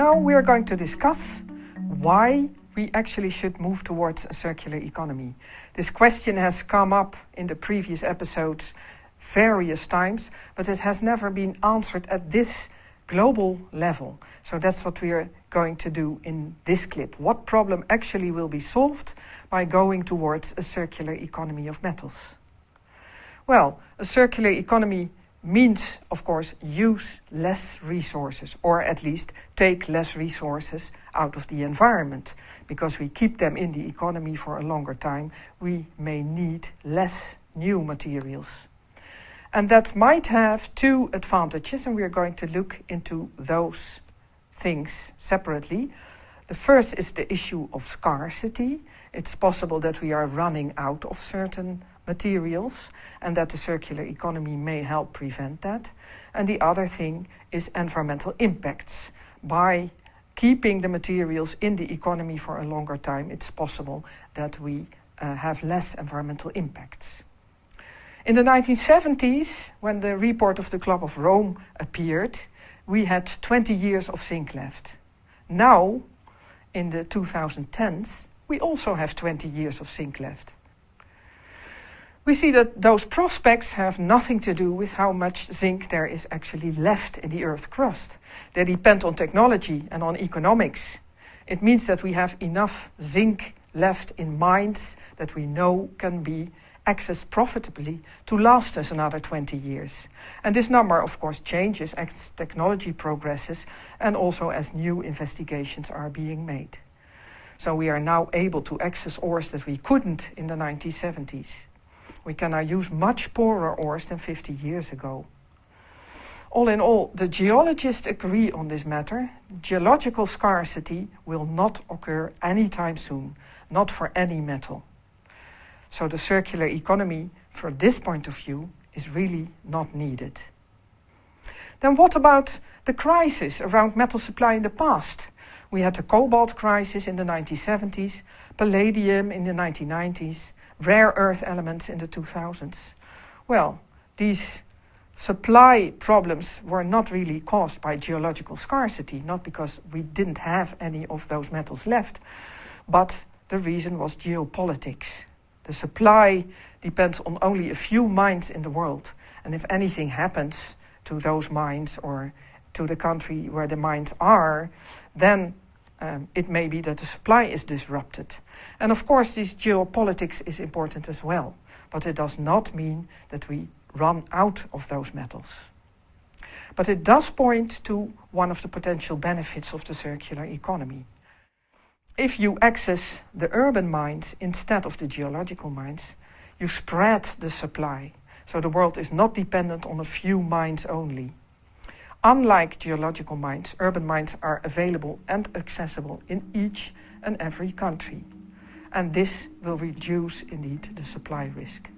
Now we are going to discuss why we actually should move towards a circular economy. This question has come up in the previous episodes various times, but it has never been answered at this global level. So that's what we are going to do in this clip. What problem actually will be solved by going towards a circular economy of metals? Well, a circular economy means, of course, use less resources, or at least take less resources out of the environment. Because we keep them in the economy for a longer time, we may need less new materials. And that might have two advantages, and we are going to look into those things separately. The first is the issue of scarcity. It's possible that we are running out of certain materials and that the circular economy may help prevent that. And the other thing is environmental impacts. By keeping the materials in the economy for a longer time, it's possible that we uh, have less environmental impacts. In the 1970s, when the report of the Club of Rome appeared, we had 20 years of zinc left. Now, in the 2010s, we also have 20 years of zinc left. We see that those prospects have nothing to do with how much zinc there is actually left in the Earth's crust. They depend on technology and on economics. It means that we have enough zinc left in mines that we know can be accessed profitably to last us another 20 years. And this number, of course, changes as technology progresses and also as new investigations are being made. So we are now able to access ores that we couldn't in the 1970s. We can now use much poorer ores than 50 years ago. All in all, the geologists agree on this matter. Geological scarcity will not occur anytime soon, not for any metal. So the circular economy, from this point of view, is really not needed. Then what about the crisis around metal supply in the past? We had the cobalt crisis in the 1970s, palladium in the 1990s, rare earth elements in the 2000s. Well, these supply problems were not really caused by geological scarcity, not because we didn't have any of those metals left, but the reason was geopolitics. The supply depends on only a few mines in the world. And if anything happens to those mines or to the country where the mines are, then um, it may be that the supply is disrupted. And of course, this geopolitics is important as well. But it does not mean that we run out of those metals. But it does point to one of the potential benefits of the circular economy if you access the urban mines instead of the geological mines, you spread the supply. So the world is not dependent on a few mines only. Unlike geological mines, urban mines are available and accessible in each and every country. And this will reduce indeed the supply risk.